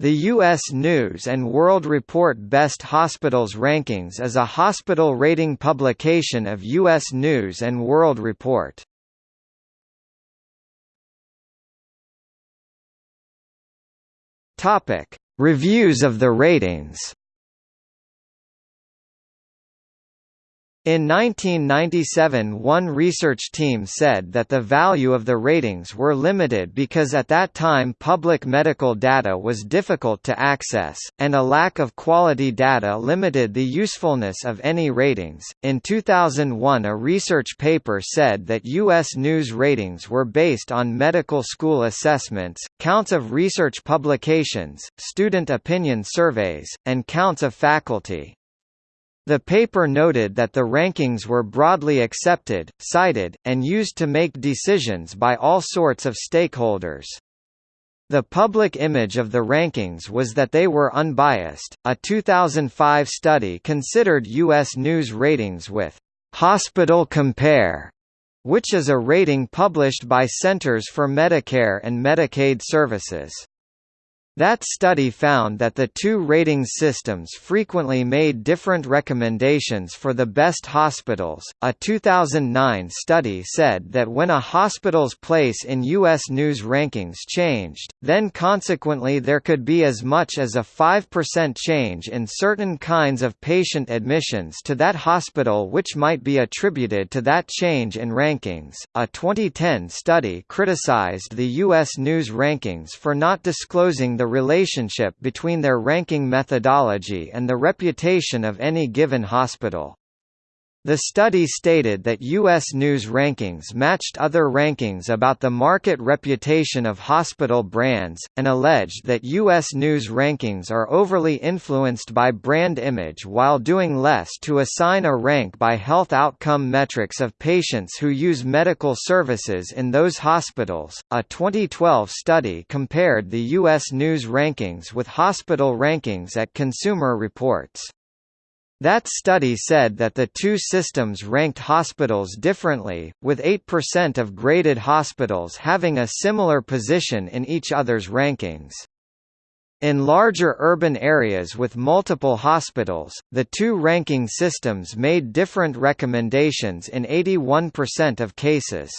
The U.S. News & World Report Best Hospitals Rankings is a hospital rating publication of U.S. News & World Report. Reviews of the ratings In 1997 one research team said that the value of the ratings were limited because at that time public medical data was difficult to access, and a lack of quality data limited the usefulness of any ratings. In 2001 a research paper said that U.S. news ratings were based on medical school assessments, counts of research publications, student opinion surveys, and counts of faculty. The paper noted that the rankings were broadly accepted, cited, and used to make decisions by all sorts of stakeholders. The public image of the rankings was that they were unbiased. A 2005 study considered U.S. news ratings with Hospital Compare, which is a rating published by Centers for Medicare and Medicaid Services. That study found that the two rating systems frequently made different recommendations for the best hospitals. A 2009 study said that when a hospital's place in U.S. news rankings changed, then consequently there could be as much as a 5% change in certain kinds of patient admissions to that hospital, which might be attributed to that change in rankings. A 2010 study criticized the U.S. news rankings for not disclosing the the relationship between their ranking methodology and the reputation of any given hospital. The study stated that U.S. News rankings matched other rankings about the market reputation of hospital brands, and alleged that U.S. News rankings are overly influenced by brand image while doing less to assign a rank by health outcome metrics of patients who use medical services in those hospitals. A 2012 study compared the U.S. News rankings with hospital rankings at Consumer Reports. That study said that the two systems ranked hospitals differently, with 8% of graded hospitals having a similar position in each other's rankings. In larger urban areas with multiple hospitals, the two ranking systems made different recommendations in 81% of cases.